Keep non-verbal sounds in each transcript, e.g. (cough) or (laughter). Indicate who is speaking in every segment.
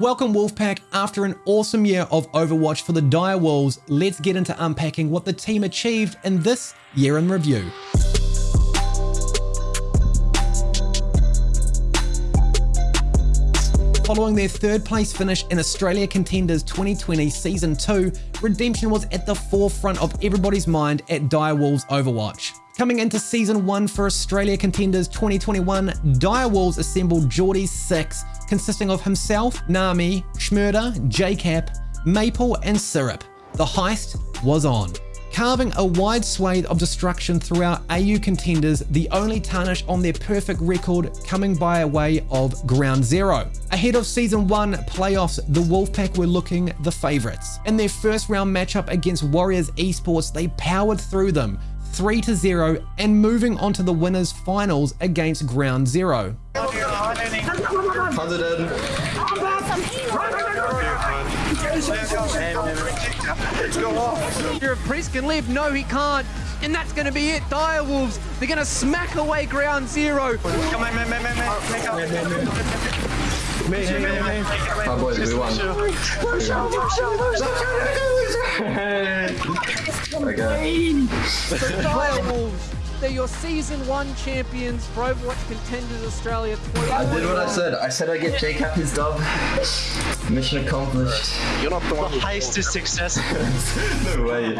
Speaker 1: Welcome Wolfpack. After an awesome year of Overwatch for the Dire Wolves, let's get into unpacking what the team achieved in this year in review. Following their third place finish in Australia Contenders 2020 Season 2, Redemption was at the forefront of everybody's mind at Dire Wolves Overwatch. Coming into Season 1 for Australia Contenders 2021, Dire Wolves assembled Geordie's 6 consisting of himself, Nami, Schmurder, JCap, Maple, and Syrup. The heist was on. Carving a wide swathe of destruction throughout AU contenders, the only tarnish on their perfect record coming by a way of Ground Zero. Ahead of Season 1 playoffs, the Wolfpack were looking the favourites. In their first round matchup against Warriors Esports, they powered through them, 3 to 0 and moving on to the winners finals against Ground Zero.
Speaker 2: Your priest can live. No, he can't. And that's going to be it. Dire Wolves, they're going to smack away ground zero.
Speaker 3: Come on, man, man, man, man. Make up.
Speaker 4: Me, me, me, me.
Speaker 5: Oh, boys, we won. okay. (laughs)
Speaker 2: So Dire Wolves, they're your season one champions for Overwatch Contenders Australia 2021.
Speaker 5: I did what I said. I said I'd get JCap his dub. Mission accomplished.
Speaker 3: You're not the one
Speaker 4: The heist is success. (laughs)
Speaker 5: no way.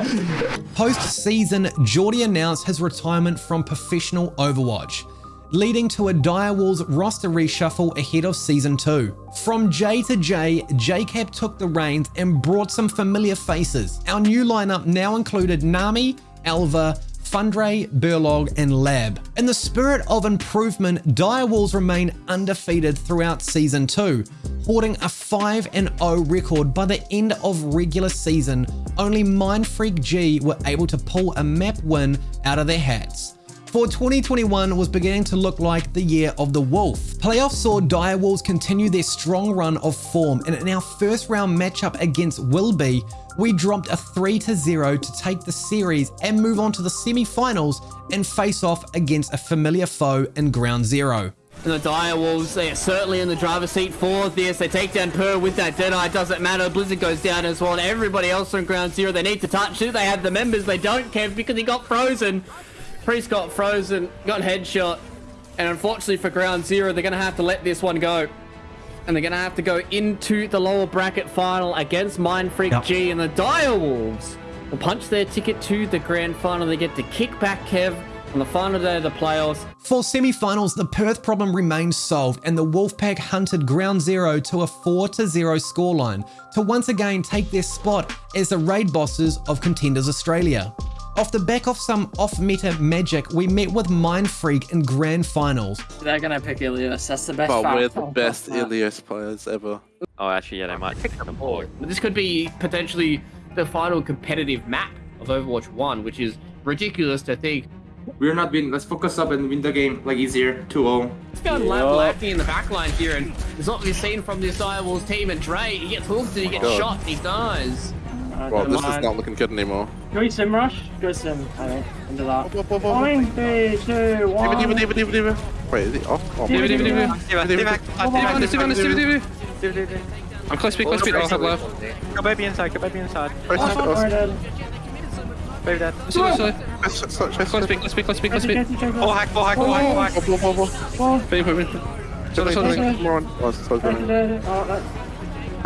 Speaker 1: Post-season, Geordie announced his retirement from professional Overwatch, leading to a Dire Wolves roster reshuffle ahead of Season 2. From J to J, JCap took the reins and brought some familiar faces. Our new lineup now included Nami, Alva, Fundray, Burlog, and Lab. In the spirit of improvement, Dire Wolves remain undefeated throughout Season 2, hoarding a 5-0 record by the end of regular season. Only Mindfreak G were able to pull a map win out of their hats. For 2021 was beginning to look like the year of the wolf. Playoffs saw Dire Wolves continue their strong run of form and in our first round matchup against Wilby, we dropped a 3 to 0 to take the series and move on to the semi-finals and face off against a familiar foe in Ground Zero.
Speaker 6: And the Dire Wolves, they are certainly in the driver's seat for this. They take down Per with that Deadeye. Doesn't matter. Blizzard goes down as well. And everybody else on ground zero, they need to touch it. They have the members. They don't, Kev, because he got frozen. Priest got frozen, got headshot. And unfortunately for ground zero, they're going to have to let this one go. And they're going to have to go into the lower bracket final against Mindfreak
Speaker 1: Yep.
Speaker 6: G. And the Dire Wolves will punch their ticket to the grand final. They get to kick back Kev on the final day of the playoffs.
Speaker 1: For semi-finals, the Perth problem remained solved and the Wolfpack hunted ground zero to a 4-0 scoreline to once again take their spot as the raid bosses of Contenders Australia. Off the back of some off-meta magic, we met with Mindfreak in grand finals.
Speaker 7: They're gonna pick Ilios. That's the best.
Speaker 3: But we're the
Speaker 7: Oh,
Speaker 3: best
Speaker 7: fuck that.
Speaker 3: Ilios players ever.
Speaker 4: Oh, actually, yeah, they might pick them all.
Speaker 6: But this could be potentially the final competitive map of Overwatch 1, which is ridiculous to think.
Speaker 8: We're not win. Let's focus up and win the game like easier. 2-0.
Speaker 6: It's got Lab lacking in the backline here, and it's not really seen from this Dire Wolves team. And Dre, he gets hooked and he gets
Speaker 3: God.
Speaker 6: shot and he dies.
Speaker 3: Well,
Speaker 7: never
Speaker 3: this is not looking good anymore.
Speaker 7: Can we sim rush? Go sim. I think. Into that.
Speaker 3: Uh, whoop, whoop, whoop, whoop.
Speaker 7: One, three, two, one.
Speaker 3: Diva, diva, diva, diva. Wait, is it off? Oh,
Speaker 7: Diva, diva, diva.
Speaker 3: Diva, diva, diva.
Speaker 4: I'm close speed, close speed. I'll have left.
Speaker 9: Go baby inside, go baby inside.
Speaker 3: Press it,
Speaker 7: Alright,
Speaker 3: press it.
Speaker 7: then.
Speaker 9: Baby dead.
Speaker 4: Sorry, sorry.
Speaker 3: Press it, press it,
Speaker 4: Close
Speaker 3: press
Speaker 4: speed, close speed, close speed, close speed.
Speaker 7: Get each other.
Speaker 9: Full hack, full hack, full hack, full hack.
Speaker 3: it. Whoop, whoop, whoop, whoop.
Speaker 7: One,
Speaker 4: Wait, wait, wait. Sorry, sorry.
Speaker 7: Okay.
Speaker 3: More on. Oh, it's so
Speaker 7: right
Speaker 3: good.
Speaker 7: there. Oh,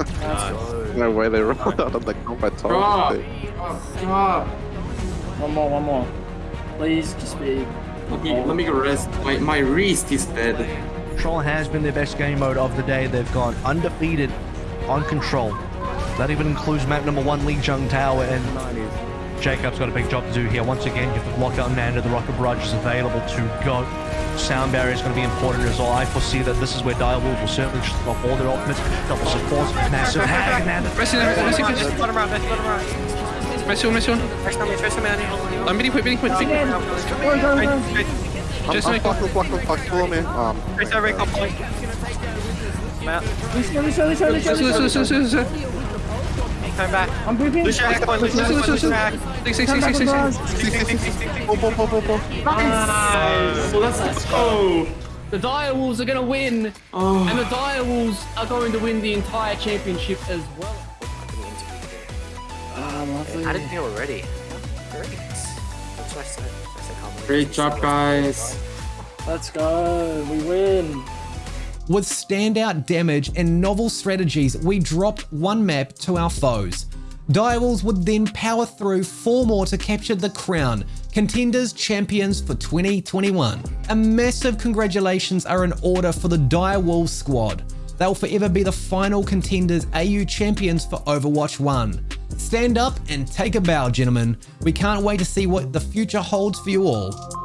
Speaker 7: that-
Speaker 3: No way they rolled out of the combat
Speaker 8: Stop.
Speaker 3: target.
Speaker 8: Stop.
Speaker 7: One more, one more. Please, just be.
Speaker 8: Let me, let me go rest. My, my wrist is dead.
Speaker 10: Control has been their best game mode of the day. They've gone undefeated on Control. That even includes map number one, Lijiang Tower, and Jacob's got a big job to do here. Once again, you have to block out Amanda. The Rocket Barrage is available to go. Sound barrier is going to be important as well. I foresee that this is where Dire Wolves will certainly just off all their ultimates. Double support, massive hag, Amanda.
Speaker 4: Rest in there, rest in there.
Speaker 9: Let him run, let him run.
Speaker 4: Rest one, rest one.
Speaker 9: Trace on me, trace on me, Annie.
Speaker 4: I'm bidding point, bidding point.
Speaker 3: I'm,
Speaker 4: Just
Speaker 3: I'm
Speaker 4: make
Speaker 3: blocked, blocked, blocked, follow me. Um,
Speaker 9: Trace over, recon point.
Speaker 4: Listen, listen, listen,
Speaker 7: Lucio.
Speaker 4: listen, listen.
Speaker 9: Come back.
Speaker 7: I'm briefing.
Speaker 9: Lucia hack point, Lucia hack point, Lucia hack.
Speaker 4: Six, six,
Speaker 7: Come
Speaker 4: six,
Speaker 7: back
Speaker 4: six,
Speaker 7: on
Speaker 4: six.
Speaker 7: bars.
Speaker 3: see, see, see, see, see. Boom, boom, boom, boom, boom.
Speaker 8: Nice. So let's, let's go.
Speaker 6: The Direwolves are going to win,
Speaker 8: Oh.
Speaker 6: and the Direwolves are going to win the entire championship as well.
Speaker 7: Ah, lovely.
Speaker 9: I didn't think we were ready. Great. That's what I said. I said combination.
Speaker 8: Great job, guys.
Speaker 7: Let's go. We win.
Speaker 1: With standout damage and novel strategies, we dropped one map to our foes. Direwolves would then power through four more to capture the crown, contenders champions for 2021. A massive congratulations are in order for the Direwolves squad. They'll forever be the final contenders AU champions for Overwatch 1. Stand up and take a bow, gentlemen. We can't wait to see what the future holds for you all.